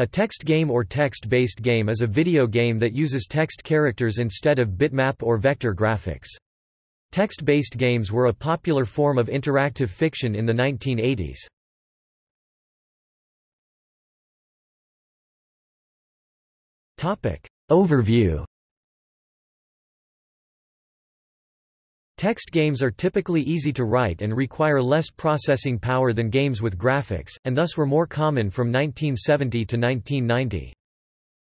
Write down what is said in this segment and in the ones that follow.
A text game or text-based game is a video game that uses text characters instead of bitmap or vector graphics. Text-based games were a popular form of interactive fiction in the 1980s. Overview Text games are typically easy to write and require less processing power than games with graphics, and thus were more common from 1970 to 1990.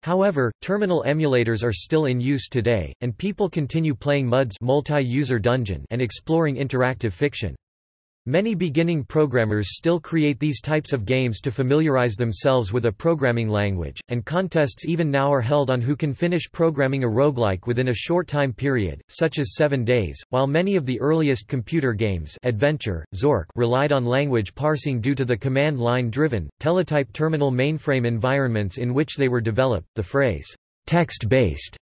However, terminal emulators are still in use today, and people continue playing MUDs multi-user dungeon and exploring interactive fiction. Many beginning programmers still create these types of games to familiarize themselves with a programming language, and contests even now are held on who can finish programming a roguelike within a short time period, such as seven days. While many of the earliest computer games Adventure, Zork relied on language parsing due to the command line driven, teletype terminal mainframe environments in which they were developed, the phrase, text-based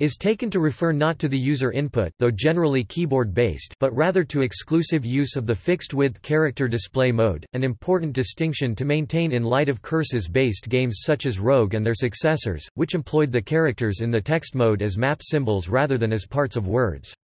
is taken to refer not to the user input though generally keyboard-based but rather to exclusive use of the fixed-width character display mode, an important distinction to maintain in light of curses-based games such as Rogue and their successors, which employed the characters in the text mode as map symbols rather than as parts of words.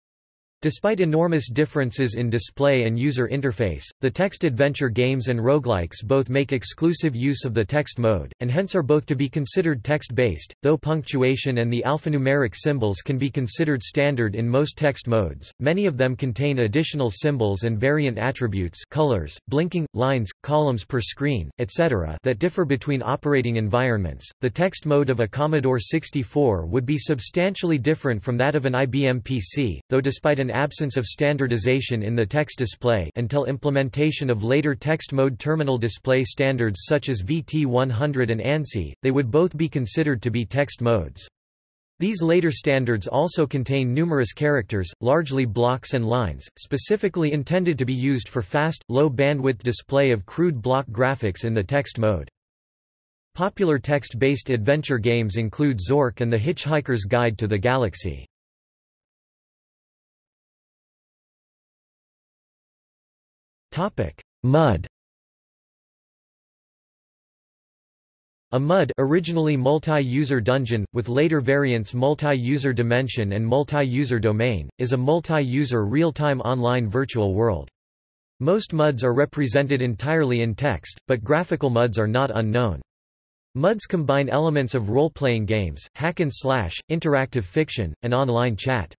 Despite enormous differences in display and user interface, the text adventure games and roguelikes both make exclusive use of the text mode, and hence are both to be considered text-based, though punctuation and the alphanumeric symbols can be considered standard in most text modes. Many of them contain additional symbols and variant attributes colors, blinking, lines, columns per screen, etc. that differ between operating environments. The text mode of a Commodore 64 would be substantially different from that of an IBM PC, though despite an absence of standardization in the text display until implementation of later text mode terminal display standards such as VT100 and ANSI, they would both be considered to be text modes. These later standards also contain numerous characters, largely blocks and lines, specifically intended to be used for fast, low-bandwidth display of crude block graphics in the text mode. Popular text-based adventure games include Zork and The Hitchhiker's Guide to the Galaxy. Mud A MUD originally multi-user dungeon, with later variants multi-user dimension and multi-user domain, is a multi-user real-time online virtual world. Most MUDs are represented entirely in text, but graphical MUDs are not unknown. MUDs combine elements of role-playing games, hack and slash, interactive fiction, and online chat.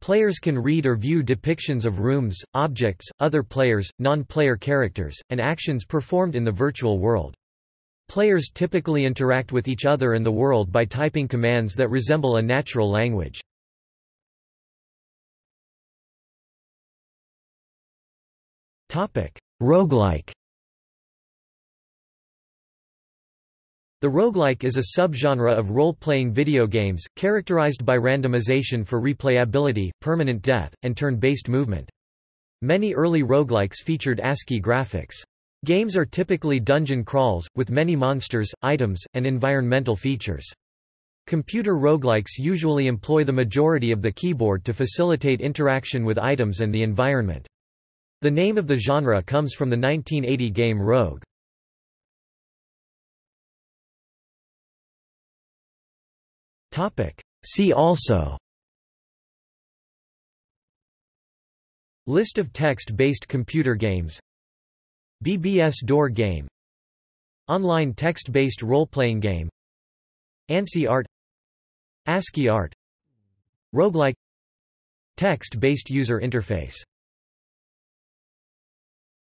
Players can read or view depictions of rooms, objects, other players, non-player characters, and actions performed in the virtual world. Players typically interact with each other and the world by typing commands that resemble a natural language. Roguelike The roguelike is a subgenre of role-playing video games, characterized by randomization for replayability, permanent death, and turn-based movement. Many early roguelikes featured ASCII graphics. Games are typically dungeon crawls, with many monsters, items, and environmental features. Computer roguelikes usually employ the majority of the keyboard to facilitate interaction with items and the environment. The name of the genre comes from the 1980 game Rogue. See also. List of text-based computer games. BBS door game. Online text-based role-playing game. ANSI art. ASCII art. Roguelike. Text-based user interface